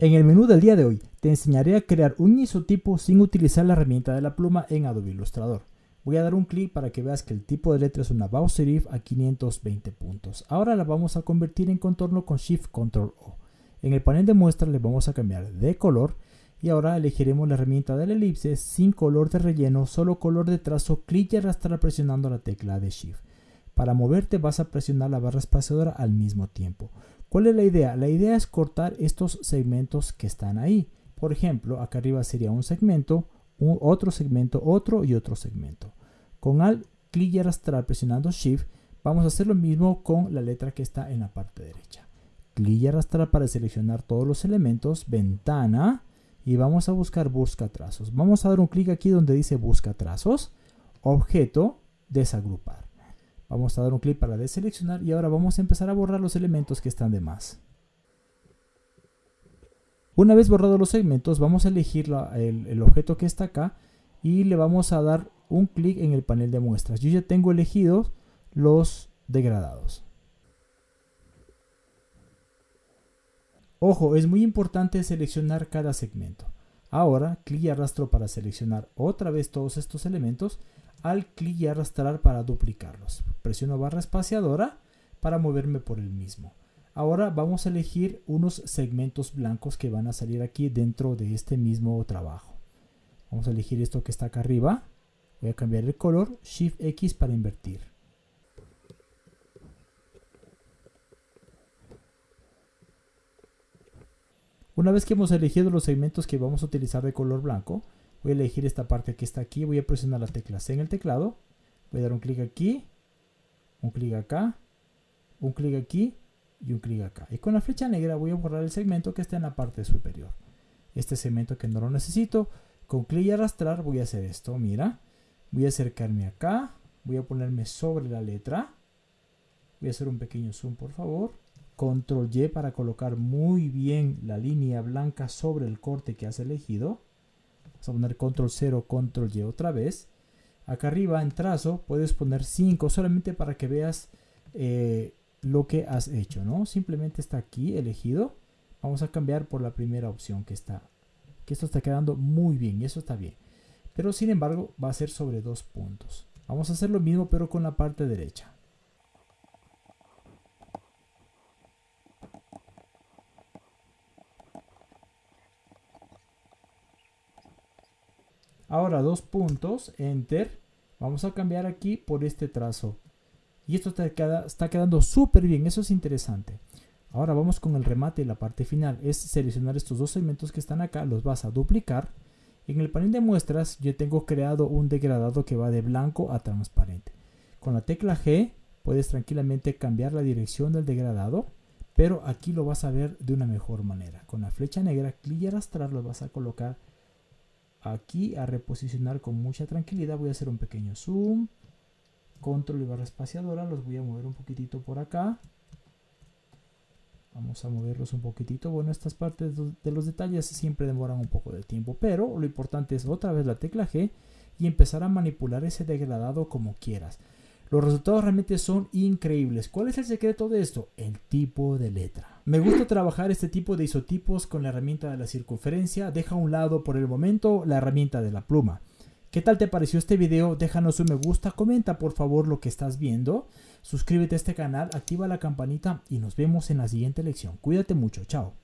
En el menú del día de hoy te enseñaré a crear un isotipo sin utilizar la herramienta de la pluma en Adobe Illustrator. Voy a dar un clic para que veas que el tipo de letra es una bow serif a 520 puntos. Ahora la vamos a convertir en contorno con Shift Control O. En el panel de muestra le vamos a cambiar de color y ahora elegiremos la herramienta de la elipse sin color de relleno, solo color de trazo, clic y arrastrar presionando la tecla de Shift. Para moverte vas a presionar la barra espaciadora al mismo tiempo. ¿Cuál es la idea? La idea es cortar estos segmentos que están ahí. Por ejemplo, acá arriba sería un segmento, otro segmento, otro y otro segmento. Con Alt, clic y arrastrar presionando Shift, vamos a hacer lo mismo con la letra que está en la parte derecha. Clic y arrastrar para seleccionar todos los elementos, ventana, y vamos a buscar busca trazos. Vamos a dar un clic aquí donde dice busca trazos, objeto, desagrupar. Vamos a dar un clic para deseleccionar y ahora vamos a empezar a borrar los elementos que están de más. Una vez borrados los segmentos, vamos a elegir el, el, objeto que está acá y le vamos a dar un clic en el panel de muestras. Yo ya tengo elegidos los degradados. Ojo, es muy importante seleccionar cada segmento. Ahora, clic y arrastro para seleccionar otra vez todos estos elementos al clic y arrastrar para duplicarlos. Presiono barra espaciadora para moverme por el mismo. Ahora vamos a elegir unos segmentos blancos que van a salir aquí dentro de este mismo trabajo. Vamos a elegir esto que está acá arriba. Voy a cambiar el color, Shift X para invertir. Una vez que hemos elegido los segmentos que vamos a utilizar de color blanco, voy a elegir esta parte que está aquí, voy a presionar la tecla C en el teclado, voy a dar un clic aquí, un clic acá, un clic aquí y un clic acá. Y con la flecha negra voy a borrar el segmento que está en la parte superior. Este segmento que no lo necesito, con clic y arrastrar voy a hacer esto, mira. Voy a acercarme acá, voy a ponerme sobre la letra. Voy a hacer un pequeño zoom por favor. Control Y para colocar muy bien la línea blanca sobre el corte que has elegido. Vamos a poner control 0, control Y otra vez. Acá arriba en trazo puedes poner 5 solamente para que veas eh, lo que has hecho, ¿no? Simplemente está aquí elegido. Vamos a cambiar por la primera opción que está. Que esto está quedando muy bien y eso está bien. Pero sin embargo va a ser sobre dos puntos. Vamos a hacer lo mismo pero con la parte derecha. Ahora dos puntos, enter. Vamos a cambiar aquí por este trazo. Y esto está, quedando súper bien, eso es interesante. Ahora vamos con el remate y la parte final. Es seleccionar estos dos segmentos que están acá, los vas a duplicar. En el panel de muestras yo tengo creado un degradado que va de blanco a transparente. Con la tecla G puedes tranquilamente cambiar la dirección del degradado, pero aquí lo vas a ver de una mejor manera. Con la flecha negra, clic y arrastrar lo vas a colocar aquí a reposicionar con mucha tranquilidad. Voy a hacer un pequeño zoom. Control y barra espaciadora. Los voy a mover un poquitito por acá. Vamos a moverlos un poquitito. Bueno, estas partes de los detalles siempre demoran un poco de tiempo. Pero lo importante es otra vez la tecla G y empezar a manipular ese degradado como quieras. Los resultados realmente son increíbles. ¿Cuál es el secreto de esto? El tipo de letra. Me gusta trabajar este tipo de isotipos con la herramienta de la circunferencia. Deja a un lado por el momento la herramienta de la pluma. ¿Qué tal te pareció este video? Déjanos un me gusta, comenta por favor lo que estás viendo, suscríbete a este canal, activa la campanita y nos vemos en la siguiente lección. Cuídate mucho, chao.